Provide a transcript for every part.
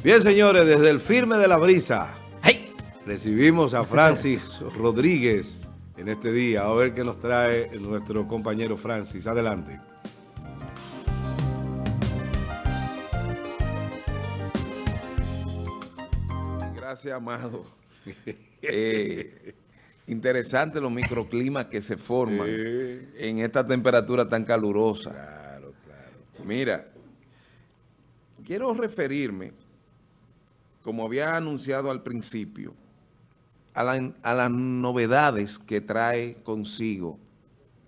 Bien, señores, desde el firme de la brisa, recibimos a Francis Rodríguez en este día. A ver qué nos trae nuestro compañero Francis. Adelante. Gracias, Amado. Eh, interesante los microclimas que se forman en esta temperatura tan calurosa. Claro, claro. Mira, quiero referirme como había anunciado al principio, a, las novedades que trae consigo,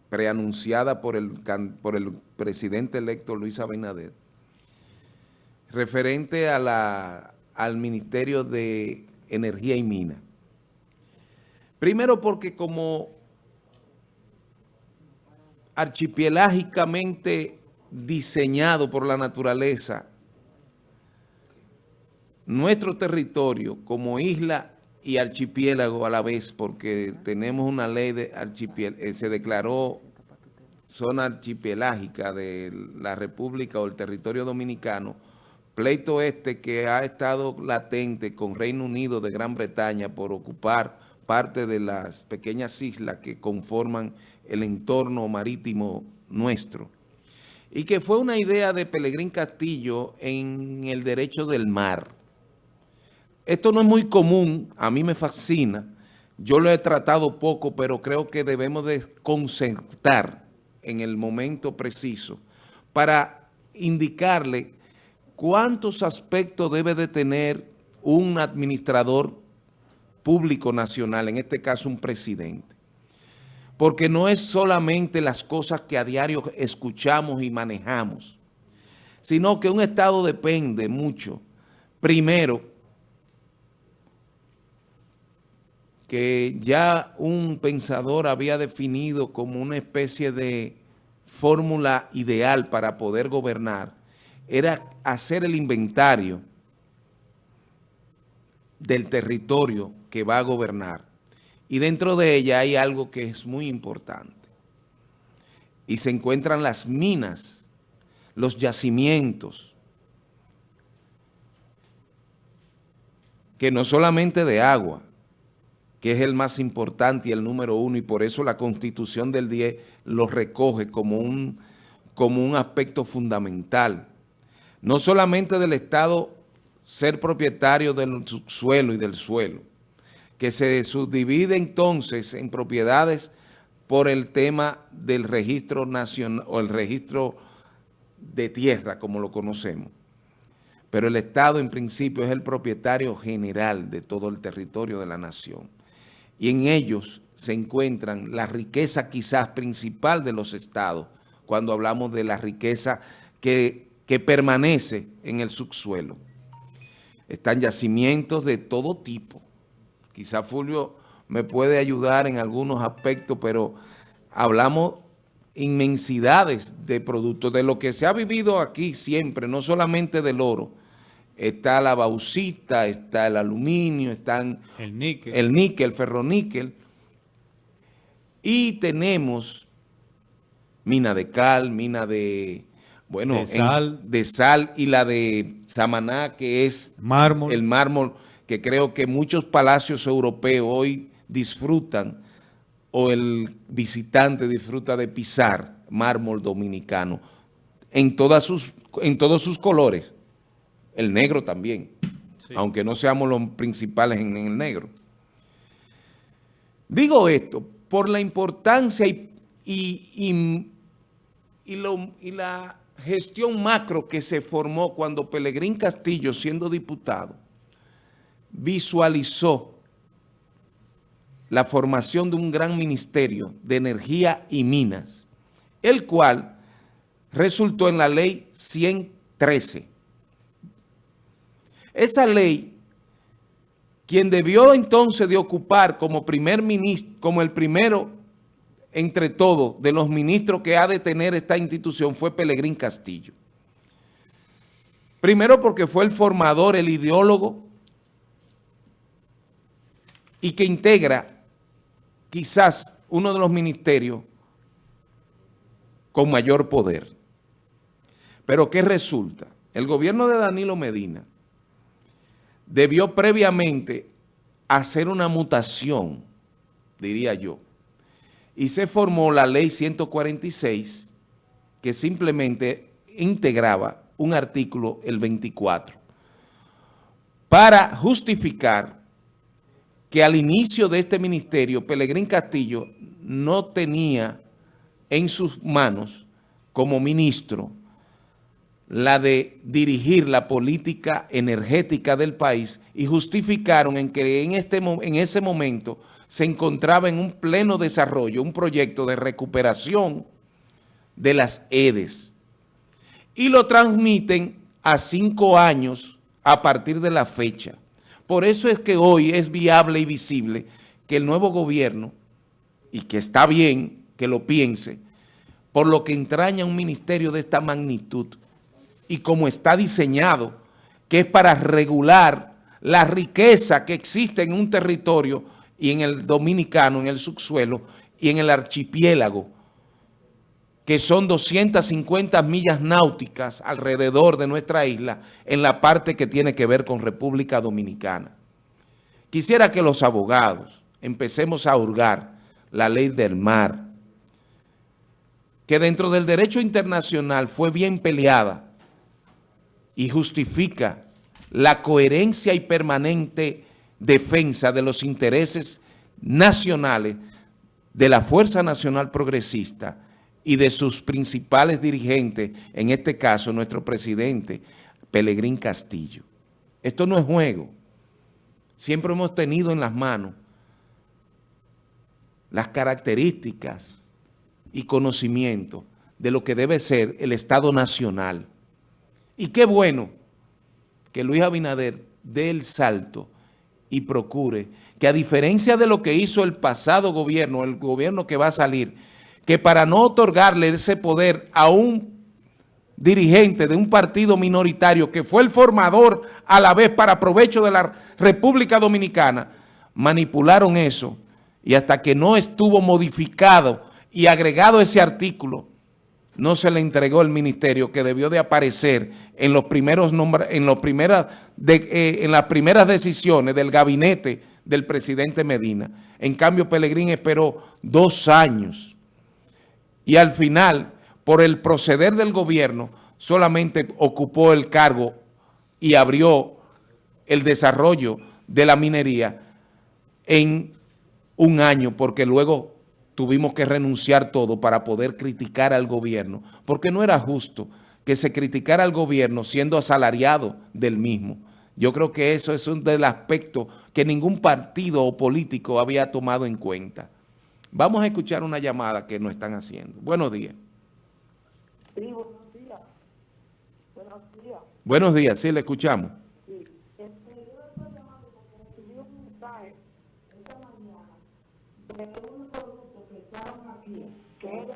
preanunciada por el, por el presidente electo Luis Abinader, referente al Ministerio de Energía y Mina. Primero porque como archipelágicamente diseñado por la naturaleza, nuestro territorio como isla y archipiélago a la vez, porque tenemos una ley de archipiélago, eh, se declaró zona archipelágica de la República o el territorio dominicano, pleito este que ha estado latente con Reino Unido de Gran Bretaña por ocupar parte de las pequeñas islas que conforman el entorno marítimo nuestro. Y que fue una idea de Pelegrín Castillo en el derecho del mar esto no es muy común, a mí me fascina. Yo lo he tratado poco, pero creo que debemos de concertar en el momento preciso para indicarle cuántos aspectos debe de tener un administrador público nacional, en este caso un presidente. Porque no es solamente las cosas que a diario escuchamos y manejamos, sino que un Estado depende mucho, primero, que ya un pensador había definido como una especie de fórmula ideal para poder gobernar, era hacer el inventario del territorio que va a gobernar. Y dentro de ella hay algo que es muy importante. Y se encuentran las minas, los yacimientos, que no solamente de agua, que es el más importante y el número uno, y por eso la Constitución del 10 lo recoge como un, como un aspecto fundamental. No solamente del Estado ser propietario del suelo y del suelo, que se subdivide entonces en propiedades por el tema del registro nacional o el registro de tierra, como lo conocemos. Pero el Estado en principio es el propietario general de todo el territorio de la nación y en ellos se encuentran la riqueza quizás principal de los estados, cuando hablamos de la riqueza que, que permanece en el subsuelo. Están yacimientos de todo tipo. Quizás Fulvio me puede ayudar en algunos aspectos, pero hablamos inmensidades de productos, de lo que se ha vivido aquí siempre, no solamente del oro, está la bauxita, está el aluminio, están el níquel, el níquel, ferroníquel, y tenemos mina de cal, mina de, bueno, de sal, de sal y la de Samaná, que es mármol. el mármol, que creo que muchos palacios europeos hoy disfrutan, o el visitante disfruta de pisar mármol dominicano, en, todas sus, en todos sus colores el negro también, aunque no seamos los principales en, el negro. Digo esto por la importancia y, y, y, la gestión macro que se formó cuando Pelegrín Castillo, siendo diputado, visualizó la formación de un gran ministerio de energía y minas, el cual resultó en la ley 113 esa ley, quien debió entonces de ocupar como primer ministro, como el primero entre todos de los ministros que ha de tener esta institución fue Pelegrín Castillo. Primero porque fue el formador, el ideólogo y que integra quizás uno de los ministerios con mayor poder. Pero ¿qué resulta? El gobierno de Danilo Medina debió previamente hacer una mutación, diría yo, y se formó la ley 146 que simplemente integraba un artículo, el 24, para justificar que al inicio de este ministerio, Pelegrín Castillo no tenía en sus manos como ministro la de dirigir la política energética del país y justificaron en que en, este, en ese momento se encontraba en un pleno desarrollo un proyecto de recuperación de las EDES y lo transmiten a cinco años a partir de la fecha. Por eso es que hoy es viable y visible que el nuevo gobierno, y que está bien que lo piense, por lo que entraña un ministerio de esta magnitud y como está diseñado, que es para regular la riqueza que existe en un territorio y en el dominicano, en el subsuelo y en el archipiélago, que son 250 millas náuticas alrededor de nuestra isla en la parte que tiene que ver con República Dominicana. Quisiera que los abogados empecemos a hurgar la ley del mar, que dentro del derecho internacional fue bien peleada y justifica la coherencia y permanente defensa de los intereses nacionales de la Fuerza Nacional Progresista y de sus principales dirigentes, en este caso nuestro presidente, Pelegrín Castillo. Esto no es juego. Siempre hemos tenido en las manos las características y conocimiento de lo que debe ser el Estado Nacional. Y qué bueno que Luis Abinader dé el salto y procure que a diferencia de lo que hizo el pasado gobierno, el gobierno que va a salir, que para no otorgarle ese poder a un dirigente de un partido minoritario que fue el formador a la vez para provecho de la República Dominicana, manipularon eso y hasta que no estuvo modificado y agregado ese artículo, no se le entregó el ministerio que debió de aparecer en los primeros eh, en las primeras decisiones del gabinete del presidente Medina. En cambio, Pelegrín esperó dos años y al final, por el proceder del gobierno, solamente ocupó el cargo y abrió el desarrollo de la minería en un año, porque luego tuvimos que renunciar todo para poder criticar al gobierno, porque no era justo que se criticara al gobierno siendo asalariado del mismo. Yo creo que eso es un del aspecto que ningún partido o político había tomado en cuenta. Vamos a escuchar una llamada que nos están haciendo. Buenos días. Sí, buenos días. Buenos días. Buenos días, sí, le escuchamos. Sí. Este, yo estaban aquí, que es de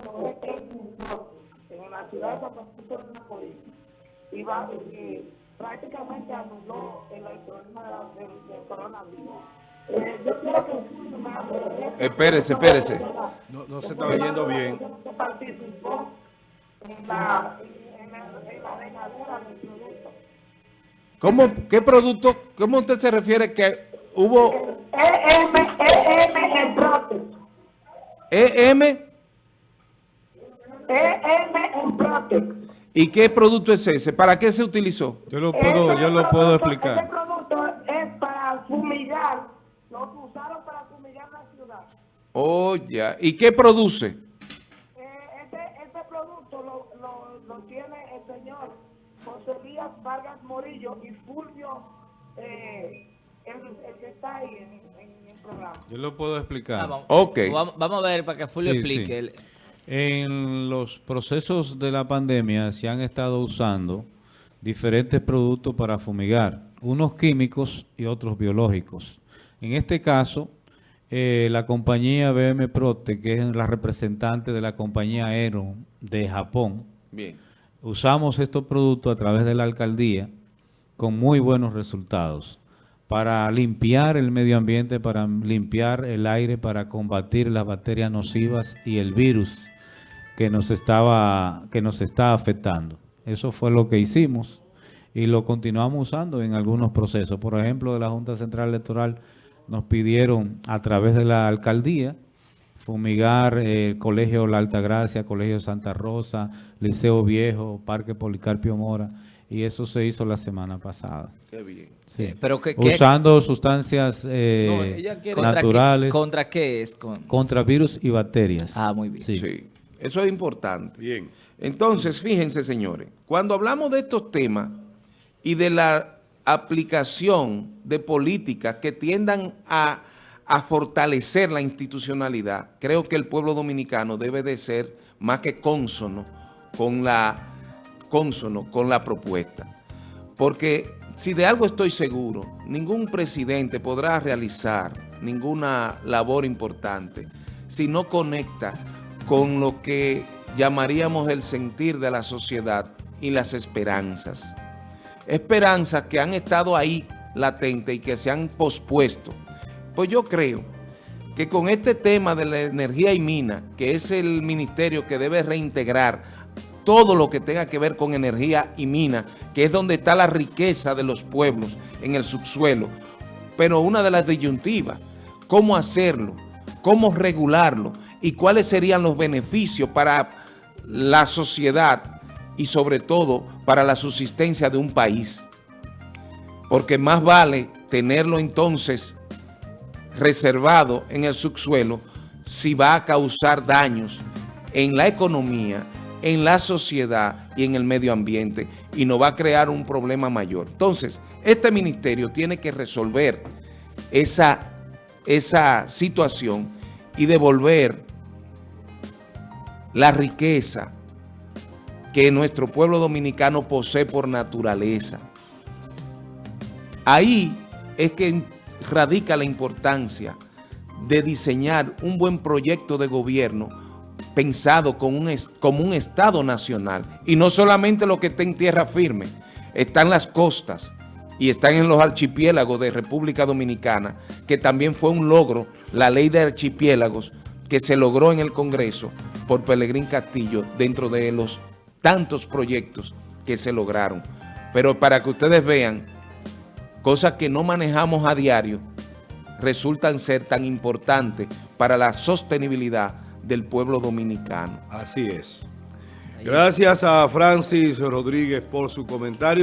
en la ciudad de San Francisco de Macorís. Y va, y prácticamente anuló el problema del, del coronavirus. Eh, yo quiero que me Espérese, espérese. No, no se está oyendo bien. participó en la, en la, en la regadera del producto. ¿Cómo, ¿Qué producto, cómo usted se refiere que hubo EM, EM en Protex. EM EM en Protex. y qué producto es ese? ¿Para qué se utilizó? Yo lo puedo, yo lo puedo Este explicar. producto es para fumigar, lo usaron para fumigar la ciudad. Oh, ya. ¿Y qué produce? Eh, este, este producto lo, lo, lo tiene el señor José Díaz Vargas Morillo y Fulvio, eh, el, en, el programa. Yo lo puedo explicar. Ah, vamos, Ok. Vamos, vamos a ver para que Fulvio Sí, explique. sí. En los procesos de la pandemia se han estado usando diferentes productos para fumigar, unos químicos y otros biológicos. En este caso, eh, la compañía BM Prote, que es la representante de la compañía Aeron de Japón, Bien. usamos estos productos a través de la alcaldía con muy buenos resultados para limpiar el medio ambiente, para limpiar el aire, para combatir las bacterias nocivas y el virus que nos estaba que nos está afectando. Eso fue lo que hicimos y lo continuamos usando en algunos procesos. Por ejemplo, de la Junta Central Electoral nos pidieron a través de la alcaldía fumigar eh, el Colegio La Altagracia, Colegio Santa Rosa, Liceo Viejo, Parque Policarpio Mora, y eso se hizo la semana pasada. Qué bien. Sí. Pero que, que- Usando sustancias eh, No, ella quiere- ¿contra naturales Qué, ¿Contra qué es? Con- contra virus y bacterias. Ah, muy bien. Sí. Sí, eso es importante. Bien. Entonces, fíjense, señores, cuando hablamos de estos temas y de la aplicación de políticas que tiendan a, a fortalecer la institucionalidad, creo que el pueblo dominicano debe de ser más que cónsono con la, cónsono con la propuesta. Porque si de algo estoy seguro, ningún presidente podrá realizar ninguna labor importante si no conecta con lo que llamaríamos el sentir de la sociedad y las esperanzas. Esperanzas que han estado ahí latentes y que se han pospuesto. Pues yo creo que con este tema de la energía y mina, que es el ministerio que debe reintegrar todo lo que tenga que ver con energía y mina, que es donde está la riqueza de los pueblos en el subsuelo, pero una de las disyuntivas, cómo hacerlo, cómo regularlo y cuáles serían los beneficios para la sociedad y sobre todo para la subsistencia de un país. Porque más vale tenerlo entonces reservado en el subsuelo si va a causar daños en la economía, en la sociedad y en el medio ambiente y nos va a crear un problema mayor. Entonces, este ministerio tiene que resolver esa, esa situación y devolver la riqueza que nuestro pueblo dominicano posee por naturaleza. Ahí es que radica la importancia de diseñar un buen proyecto de gobierno pensado con un como un Estado nacional. Y no solamente lo que está en tierra firme, están las costas y están en los archipiélagos de República Dominicana, que también fue un logro, la ley de archipiélagos, que se logró en el Congreso por Pelegrín Castillo dentro de los tantos proyectos que se lograron. Pero para que ustedes vean, cosas que no manejamos a diario, resultan ser tan importantes para la sostenibilidad del pueblo dominicano. Así es. Gracias a Francis Rodríguez por su comentario.